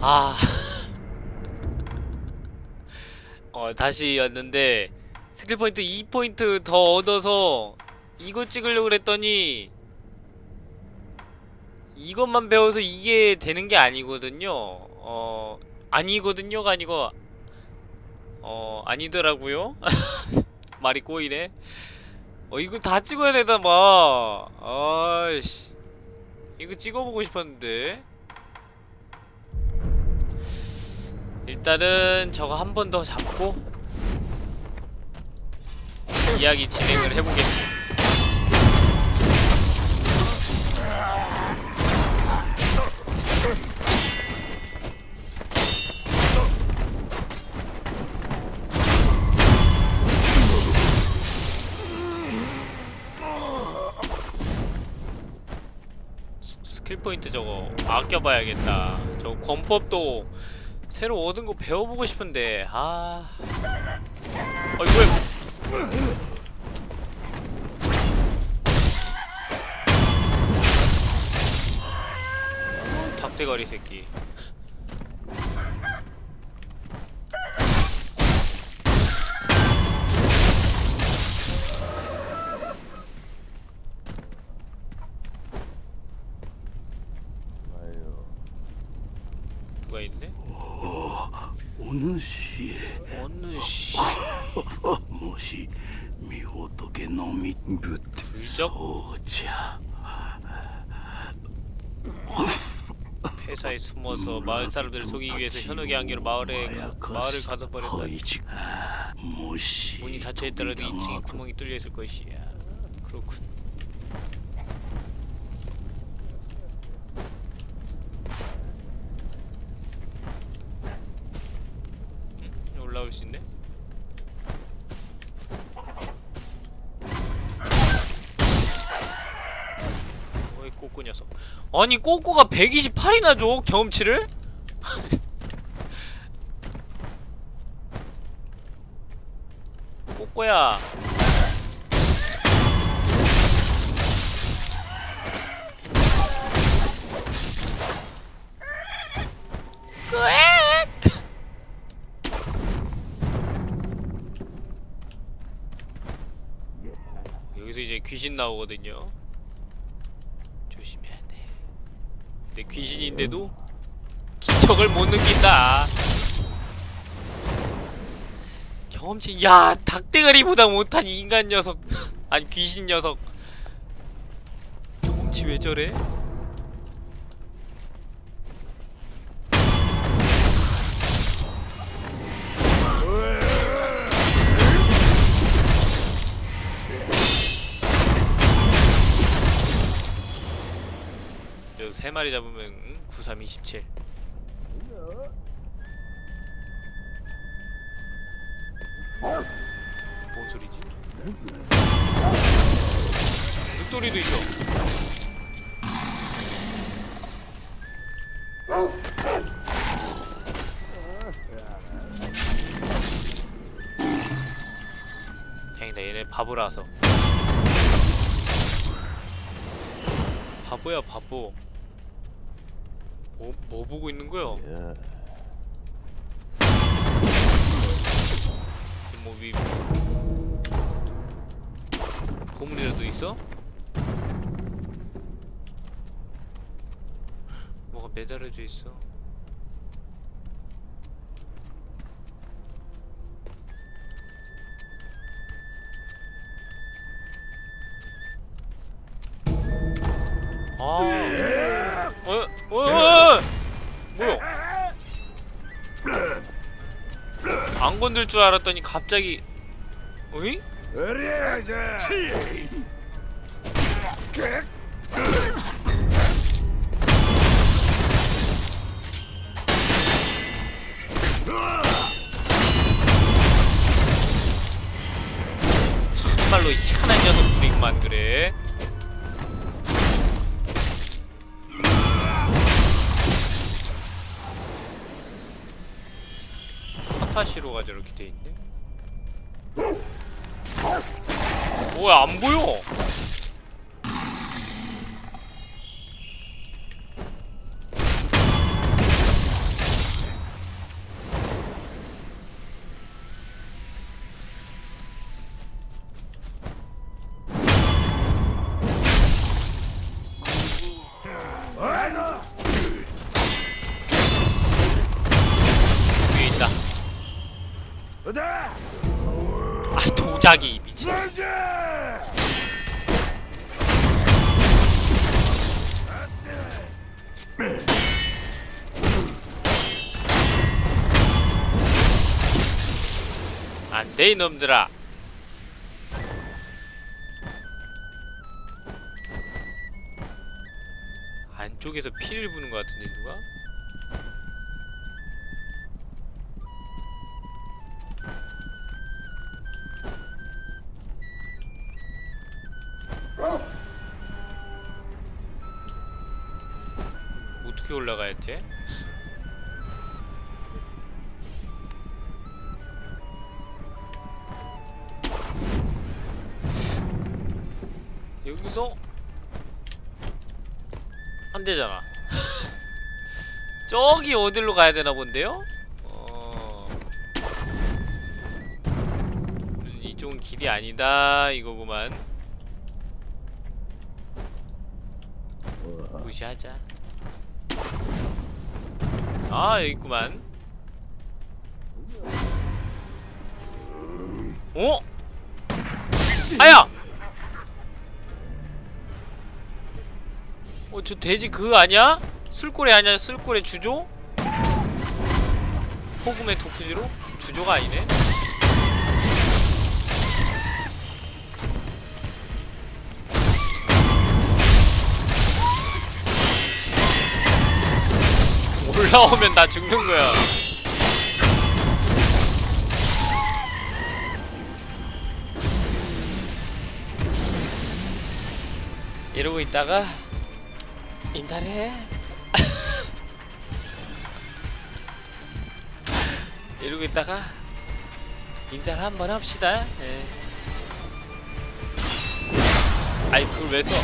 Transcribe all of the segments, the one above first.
아. 어, 다시 왔는데 스킬 포인트 2포인트 더 얻어서 이거 찍으려고 그랬더니 이것만 배워서 이게 되는 게 아니거든요. 어, 아니거든요가 아니고 어, 아니더라고요. 말이 꼬이네. 어, 이거 다 찍어야 되다 봐. 아이씨. 이거 찍어보고 싶었는데. 일단은 저거 한 번 더 잡고 이야기 진행을 해보겠습니다. 스- 스킬 포인트 저거 아껴봐야겠다. 저 권법도 새로 얻은 거 배워보고 싶은데 아. 어이구 닭대가리 새끼 마을 사람들을 속이기 위해서 현옥의 안개로 마을에 마을을 가둬버렸다. 문이 닫혀 있더라도 2층에 구멍이 뚫려 있을 것이야. 그렇군. 올라올 수 있네. 꼬꼬 녀석 아니 꼬꼬가 128이나 줘 경험치를? 꼬꼬야. 여기서 이제 귀신 나오거든요. 조심해야 돼. 근데 귀신인데도 기척을 못 느낀다. 경험치 야 닭대가리보다 못한 인간 녀석 아니 귀신 녀석 경험치 왜 저래? 세 마리 잡으면 응? 9327 뭔 소리지? 늑돌이도 있어. 다행이다 얘네 바보라서. 바보야 바보. 뭐, 뭐 보고 있는 거야? 뭐 위... 고문이라도 있어? 뭐가 매달려져 있어 아... 안 건들 줄 알았더니 갑자기 어이? 정말로 희한한 녀석들이구만 그래 타타시로가 저렇게 돼있네? 뭐야 안 보여 돼 이놈들아 안쪽에서 피를 부는 것 같은데 누가? 어떻게 올라가야 돼? 여기서 안 되잖아. 저기 어디로 가야 되나 본데요? 어... 이쪽은 길이 아니다 이거구만. 무시하자. 아 여기 있구만. 어? 아야! 저 돼지 그거 아니야? 술꼬리 아니야? 술꼬리 주조? 호금의 도프지로? 주조가 아니네? 올라오면 나 죽는 거야. 이러고 있다가 인사를 해. 이러고 있다가 인사를 한번 합시다. 예. 아이 그걸 왜 써?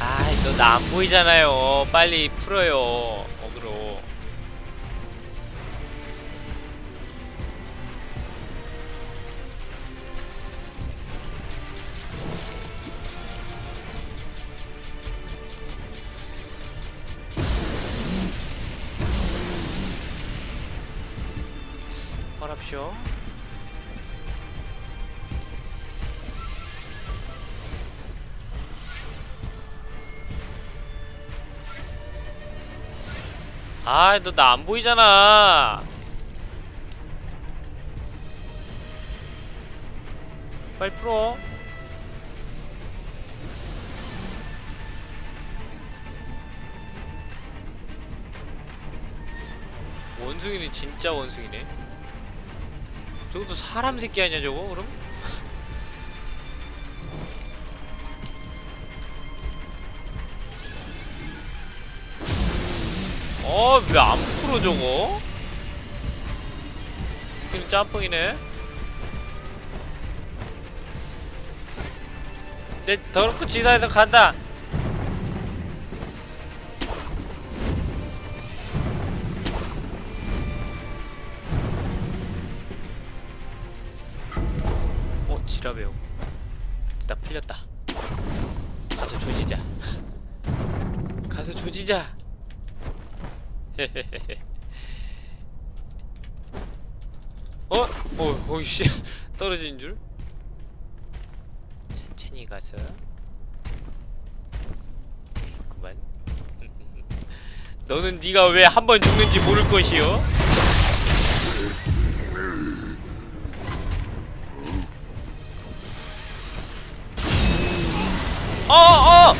아이 너 나 안 보이잖아요. 빨리 풀어요. 아, 너 나 안 보이잖아. 빨리 풀어. 원숭이는 진짜 원숭이네. 저것도 사람 새끼 아니야 저거 그럼? 어, 왜 안 풀어 저거? 그냥 짬뽕이네. 내 더럽고 지사에서 간다. 떨어진 줄? 천천히 가서 있구만 너는 네가 왜 한 번 죽는지 모를 것이요? 어! 어!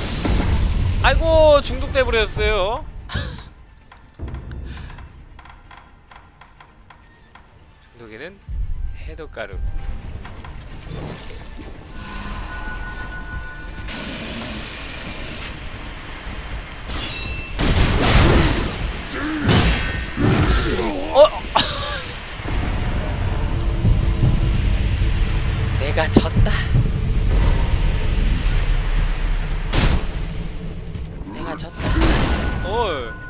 아이고 중독돼 버렸어요 중독에는 해독가루 어? 내가 졌다. 내가 졌다. 어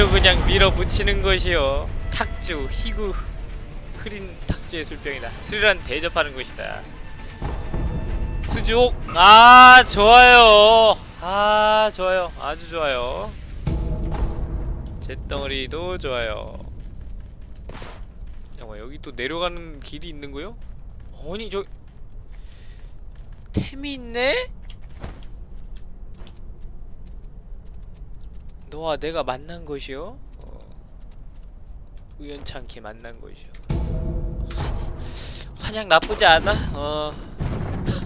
능력치로 그냥 밀어붙이는 것이요. 탁주, 희구, 흐린 탁주의 술병이다. 술이란 대접하는 것이다. 수juk, 아 좋아요. 아 좋아요, 아주 좋아요. 잿덩어리도 좋아요. 잠깐 여기 또 내려가는 길이 있는 거요? 아니 저 템이 있네? 너와 내가 만난 것이요? 어, 우연찮게 만난 것이요. 환- 환약 나쁘지 않아. 어.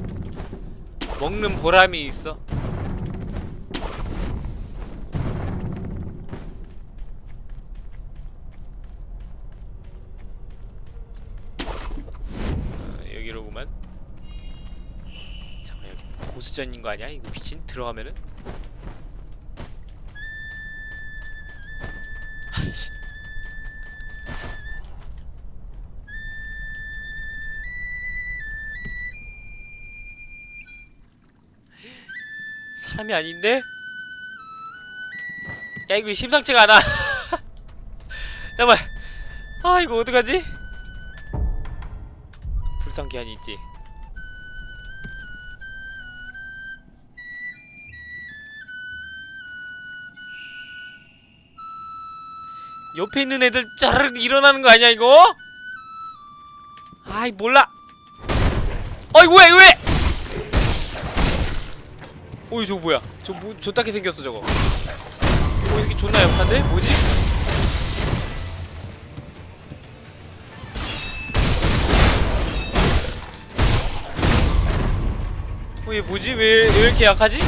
먹는 보람이 있어. 어, 여기로구만. 잠깐 여기 보스전인 거 아니야? 이거 미친 들어가면은? 사람이 아닌데? 야 이거 심상치가 않아 잠깐만 아 이거 어떡하지? 불상기한이 있지 옆에 있는 애들 짜르륵 일어나는 거 아니야 이거? 아이 몰라 어이 왜 왜? 어이 저거 뭐야 저뭐 저따게 생겼어 저거 어, 이 새끼 존나 약한데? 뭐지? 어, 얘 뭐지? 왜, 왜 이렇게 약하지?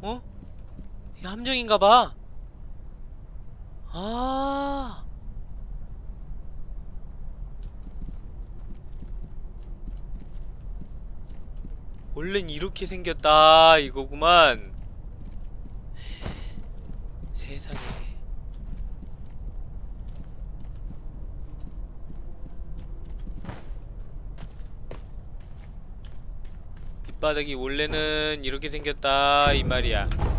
어? 함정인가봐. 아. 원래는 이렇게 생겼다 이거구만. 세상에. 밑바닥이 원래는 이렇게 생겼다 이 말이야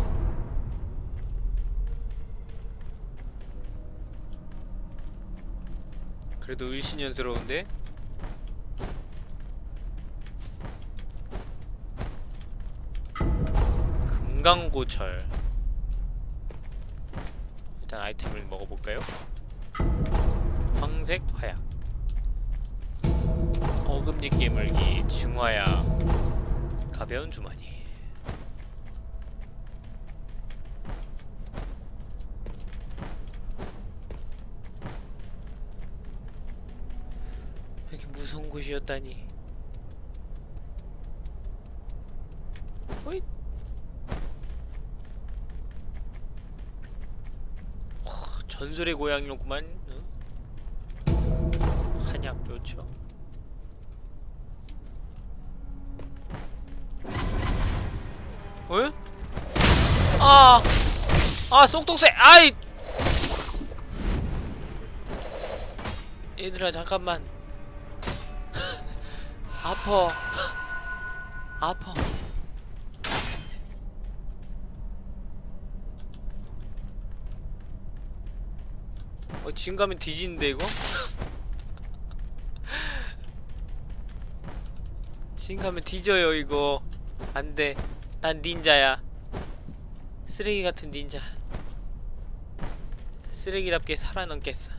그래도 을신연스러운데? 금강고철 일단 아이템을 먹어볼까요? 황색 화약 어금니 깨물기 중화약 가벼운 주머니 무서운 곳이었다니. 와, 전설의 고향이었구만. 어? 한약 묘초 어? 아, 아 쏙독새, 아이, 얘들아 잠깐만, 아파, 아파. 어, 지금 가면 뒤지는데 이거? 지금 가면 뒤져요 이거. 안돼. 난 닌자야. 쓰레기 같은 닌자. 쓰레기답게 살아남겠어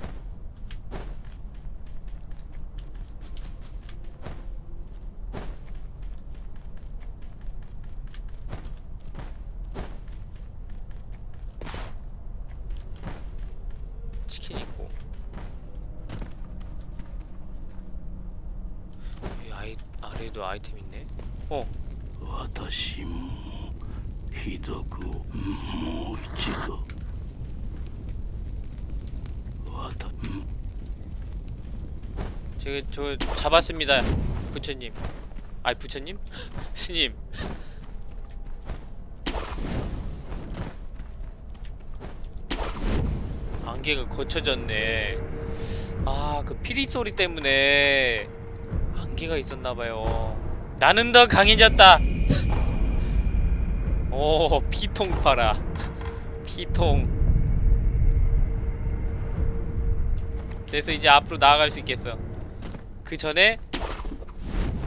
잡았습니다 부처님. 아이 부처님? 스님. 안개가 거쳐졌네. 아 그 피리 소리 때문에 안개가 있었나봐요. 나는 더 강해졌다. 오 피통 팔아. 피통. 그래서 이제 앞으로 나아갈 수 있겠어 그 전에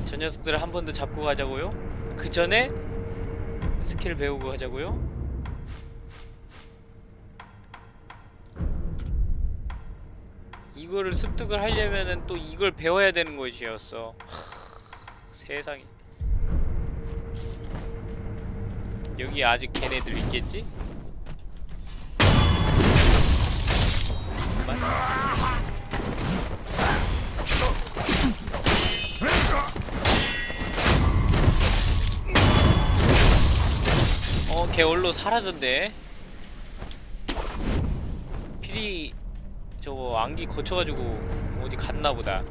저 녀석들을 한 번 더 잡고 가자고요? 그 전에 스킬 배우고 가자고요? 이거를 습득을 하려면은 또 이걸 배워야 되는 것이었어 하, 세상에 여기 아직 걔네들 있겠지? 어, 걔 얼로 사라졌네. 필이 저거 안기 거쳐가지고 어디 갔나 보다.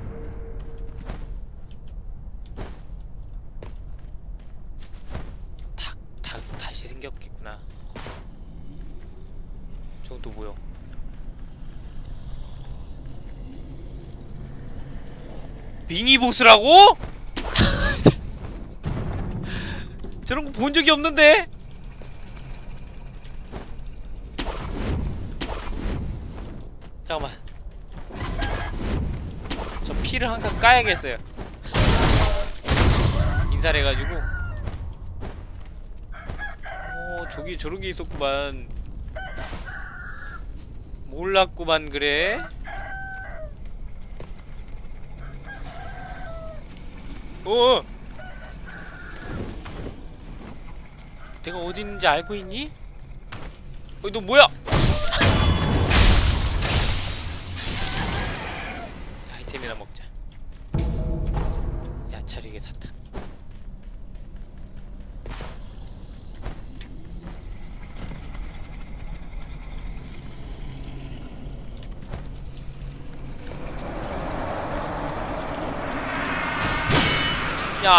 닭, 닭 다시 생겼겠구나. 저건 또 뭐야? 미니 보스라고? 저런 거 본 적이 없는데? 잠깐만. 저 피를 한 칸 까야겠어요. 인사를 해가지고. 오 저기 저런 게 있었구만. 몰랐구만 그래. 어 내가 어디 있는지 알고 있니? 어, 너 뭐야?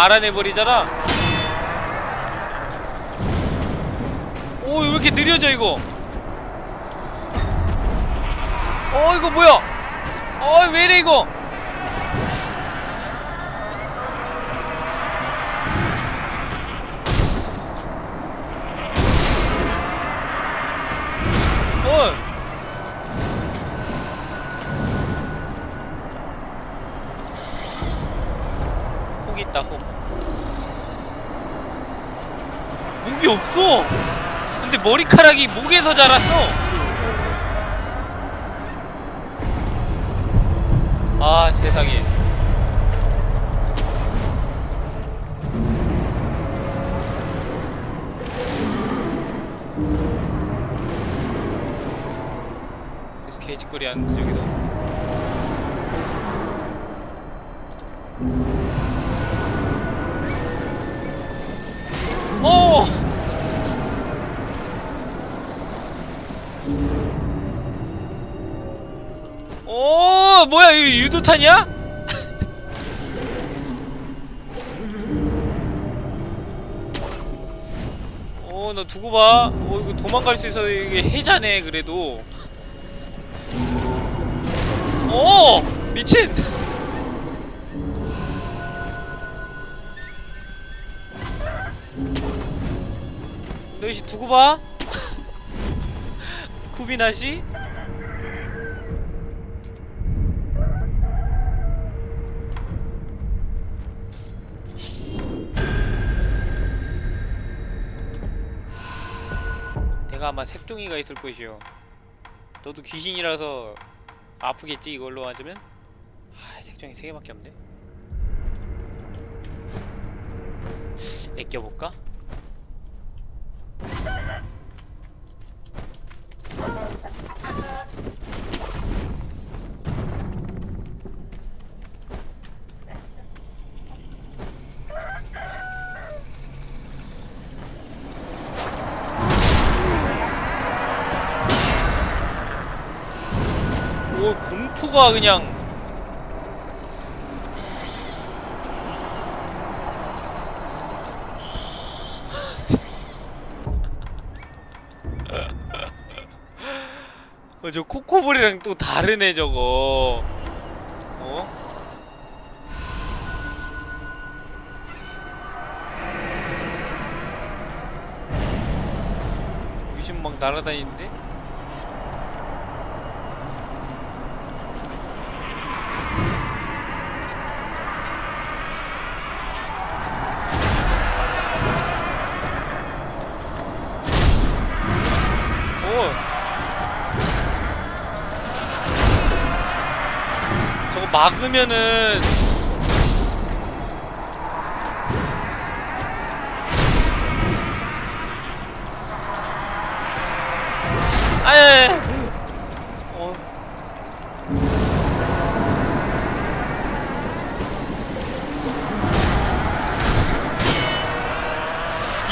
알아내버리잖아. 오, 왜 이렇게 느려져, 이거? 어, 이거 뭐야? 어, 왜 이래, 이거? 없어! 근데 머리카락이 목에서 자랐어! 아, 세상에. 여기서 개짓거리 하는데, 여기서. 이거 유도탄이야? 어너 두고 봐. 어 이거 도망갈 수 있어 이게 해자네 그래도. 오 미친. 너희 두고 봐. 쿠비나 씨. 아마 색종이가 있을 것이요. 너도 귀신이라서 아프겠지 이걸로 맞으면? 아 색종이 세 개밖에 없네. 애껴볼까? 공포가 그냥 어, 저 코코볼이랑 또 다르네 저거 어? 귀신 막 날아다니는데? 막으면은 아예 어.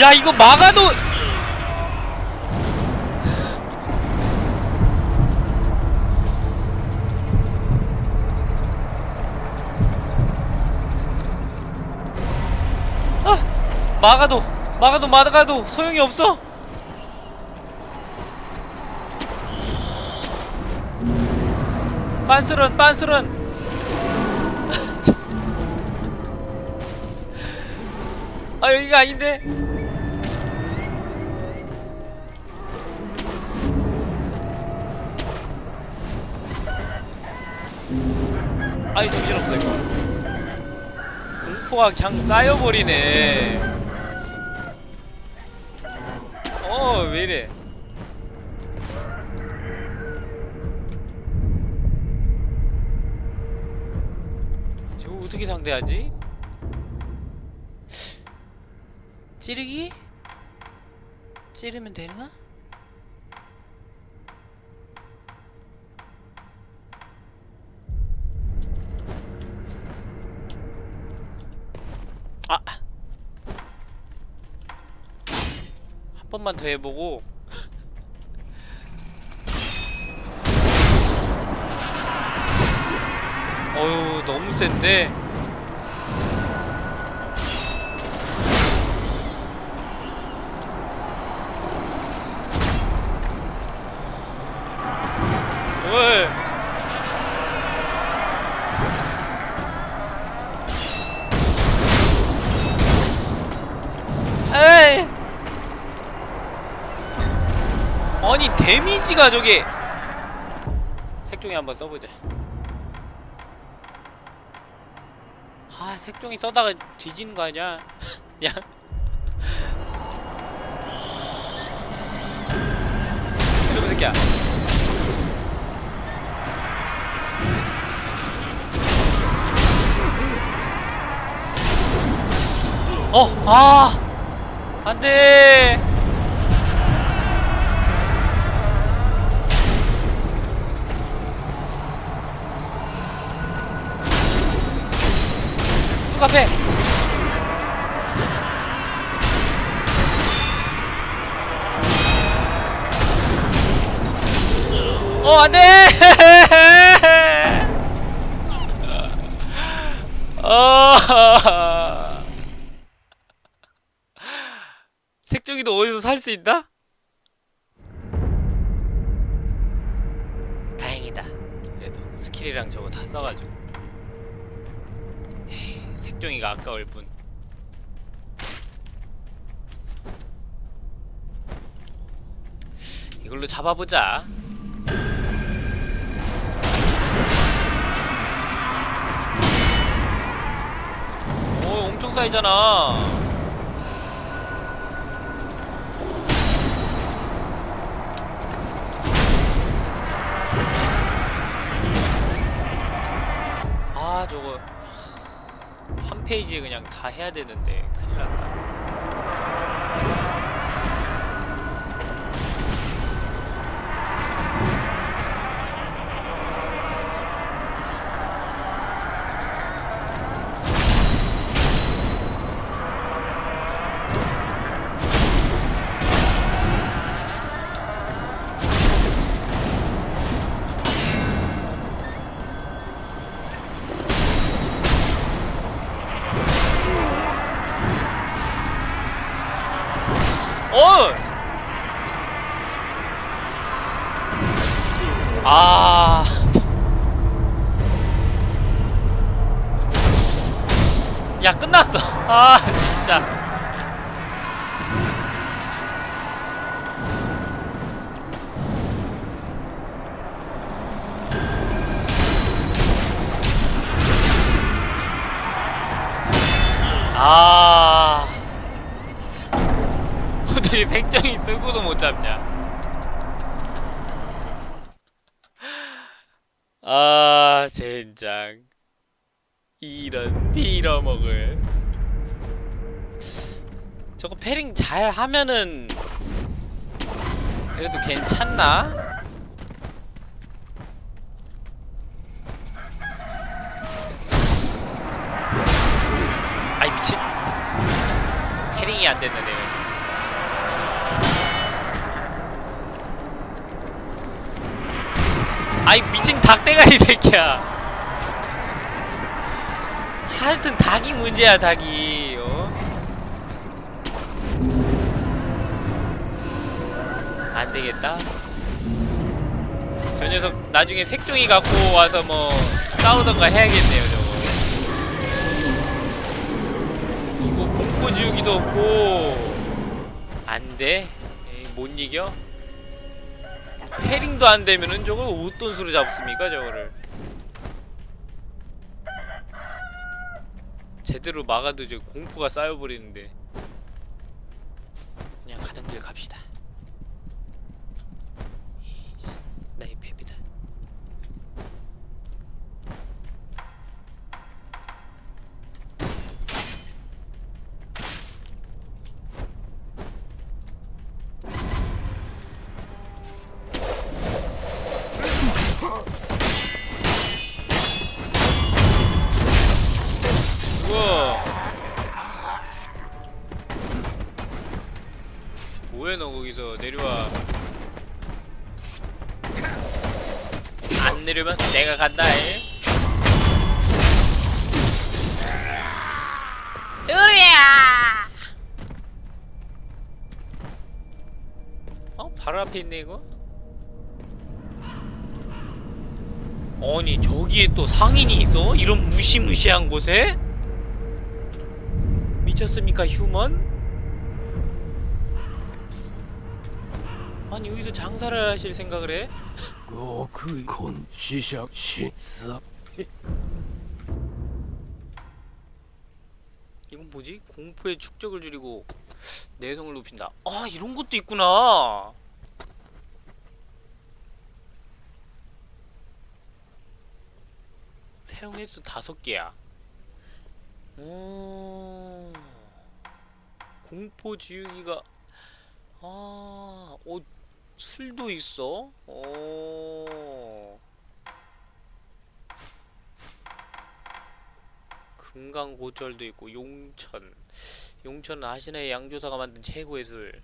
야 이거 막아도 막아도 막아도 막아도 소용이 없어. 빤스런 빤스런. 아 여기가 아닌데? 아이 정신없어 이거. 공포가 그냥 쌓여버리네 어 왜 이래 저거 어떻게 상대하지? 찌르기? 찌르면 되나? 한 번만 더 해보고 어휴 너무 센데 왜? 데미지가 저게 색종이 한번 써보자. 아 색종이 써다가 뒤지는 거 아니야? 야. 이놈의 새끼야. 어! 아! 안돼 뚝 앞에. 어 안돼! 어. 색종이도 어디서 살 수 있나? 다행이다. 그래도 스킬이랑 저거 다 써가지고 색종이가 아까울 뿐. 이걸로 잡아보자. 오 엄청 쌓이잖아. 아 저거. 테이지에 그냥 다 해야 되는데 큰일 났다. 어! 아. 참. 야, 끝났어. 아, 진짜. 이런 빌어먹을. 저거 패링 잘 하면은 그래도 괜찮나? 아이 미친. 패링이 안 됐네 내가. 아이 미친 닭대가 이 새끼야. 하여튼 닭이 문제야 닭이. 어? 안 되겠다. 저 녀석 나중에 색종이 갖고 와서 뭐 싸우던가 해야겠네요 저거. 이거 공포 지우기도 없고 안 돼. 에이, 못 이겨. 패링도 안 되면은 저걸 어떤 수로 잡습니까 저거를 제대로 막아도 저 공포가 쌓여버리는데. 그냥 가던 길 갑시다 내려면 내가 간다 해 으리야 어? 바로 앞에 있네 이거? 아니 저기에 또 상인이 있어? 이런 무시무시한 곳에? 미쳤습니까 휴먼? 아니 여기서 장사를 하실 생각을 해? 極根死者審査 이건 뭐지? 공포의 축적을 줄이고 내성을 높인다 아 이런 것도 있구나 사용 횟수 다섯 개야 오 공포 지우기가 아, 어, 술도 있어? 오. 금강고철도 있고 용천. 용천은 아시나의 양조사가 만든 최고의 술.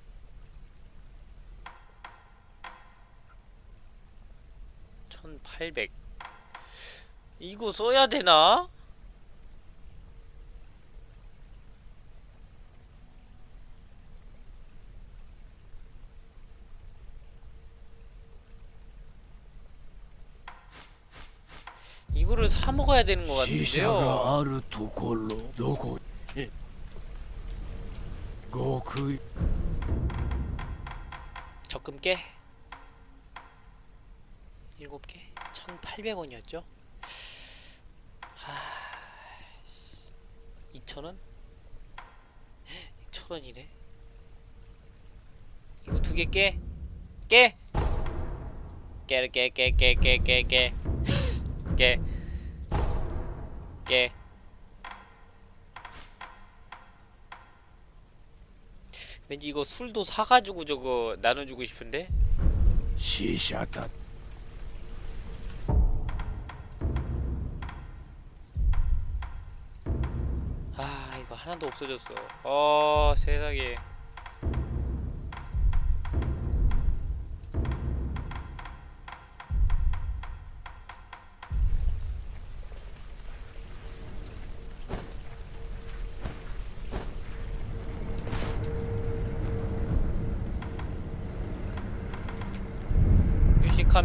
천팔백. 이거 써야 되나? 이거를 사 먹어야 되는 것 같은데요. 아르토 골로 적금 깨 7개 1800원이었죠? 하... 2,000원? 천 원이네. 이거 두 개 깨! 깨! 깨! 깨! 깨! 깨! 깨! 깨! 깨! 깨! 예. 왠지 이거 술도 사가지고 저거 나눠주고 싶은데? 시샤다. 아 이거 하나도 없어졌어. 아 세상에.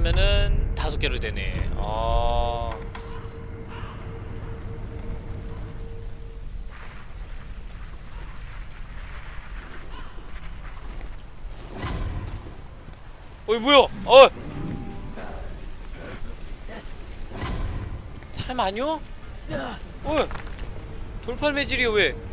하면은 다섯 개로 되네 아 어이 뭐야? 어. 사람 아니야? 어. 돌팔 매질이야 왜?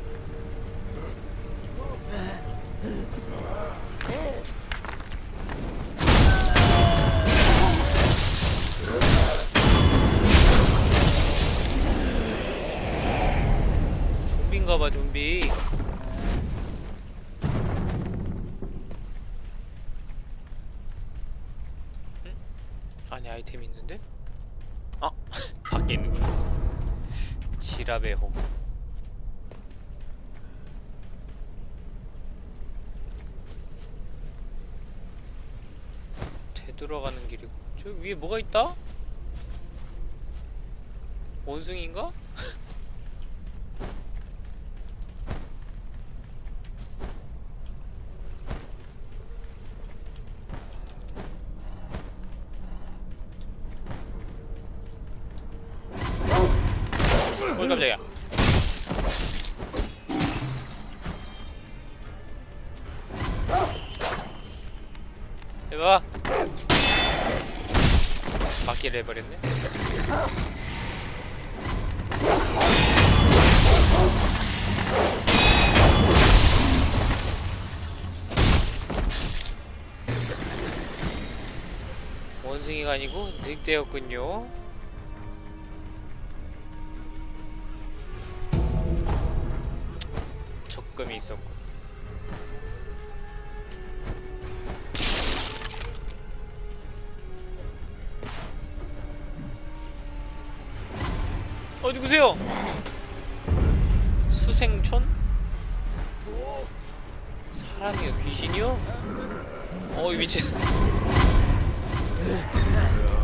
홈 되돌아가는 길이고 저 위에 뭐가 있다? 원숭이인가? 바퀴를 해버렸네. 원숭이가 아니고 늑대였군요 어 누구세요? 수생촌? 사람이요 귀신이요? 어이 미친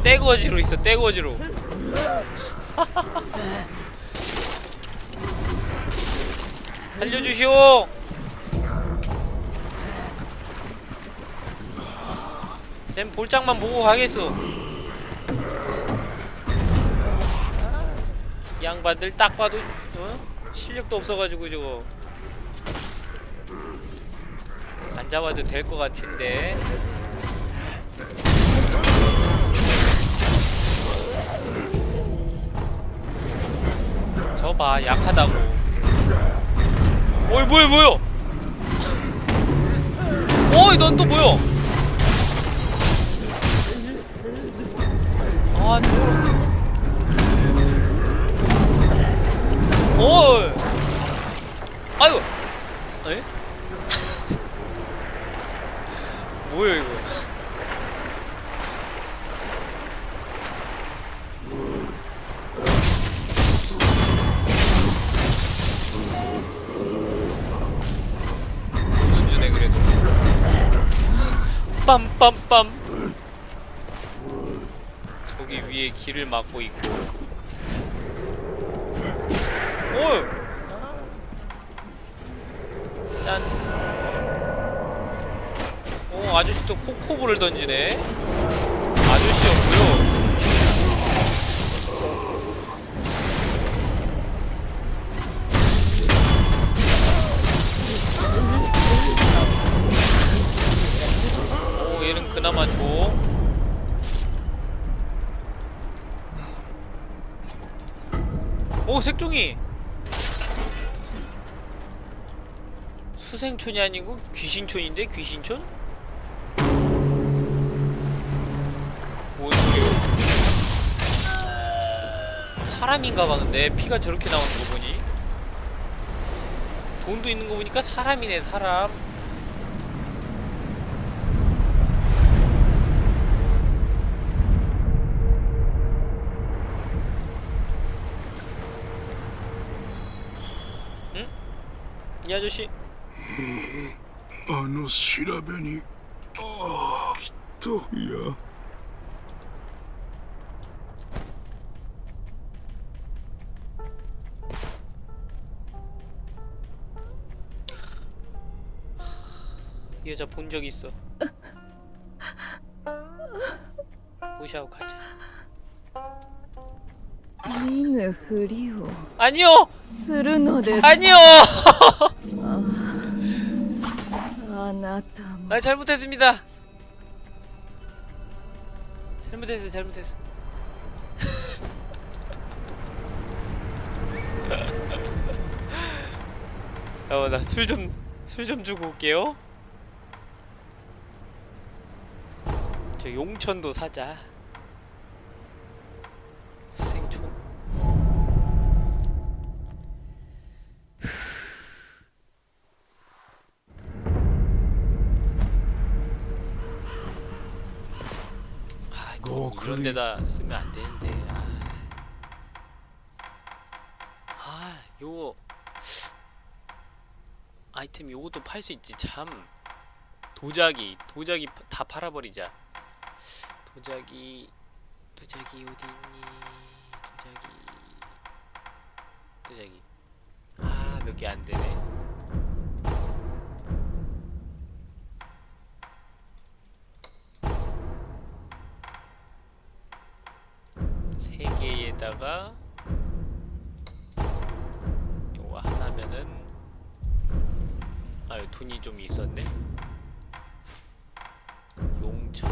떼거지로 있어 떼거지로 살려주시오 쟨 볼짝만 보고 가겠어 양반들 딱 봐도 어? 실력도 없어가지고 저거. 안 잡아도 될 것 같은데. 저봐 약하다고. 어이 뭐야 뭐야? 어이 넌 또 뭐야? 아 저... 어 이 아유 에? 뭐야 이거? 문주네 그래도. 빰빰빰. 저기 위에 길을 막고 있고 오! 짠. 오, 아저씨 또 코코볼을 던지네. 아저씨였고요. 오, 얘는 그나마 좋. 오, 색종이. 수생촌이 아니고 귀신촌인데 귀신촌? 뭐지? 사람인가봐 근데 피가 저렇게 나오는 거 보니 돈도 있는 거 보니까 사람이네 사람 응? 이 아저씨 あの調べにああきっといや 이 여자 본 적 있어 무시하고 가자 見ぬふりを 아니요 するのです 아니요 어, 나 잘못했습니다. 잘못했어, 잘못했어. 어, 나 술 좀, 술 좀 주고 올게요. 저 용천도 사자. 이런 그러니- 데다 쓰면 안 되는데. 아, 아 요거 아이템 요것도 팔 수 있지 참. 도자기, 도자기 파- 다 팔아버리자. 도자기, 도자기 어디 있니? 도자기, 도자기. 아, 몇 개 안 되네. 하나가 요거 하나면은 아유 돈이 좀 있었네. 용천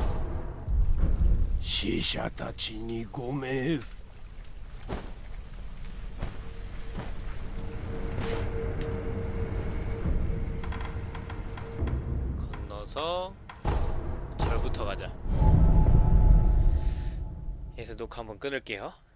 시샤타치니 고메 건너서 절부터 가자. 여기서 녹화 한번 끊을게요.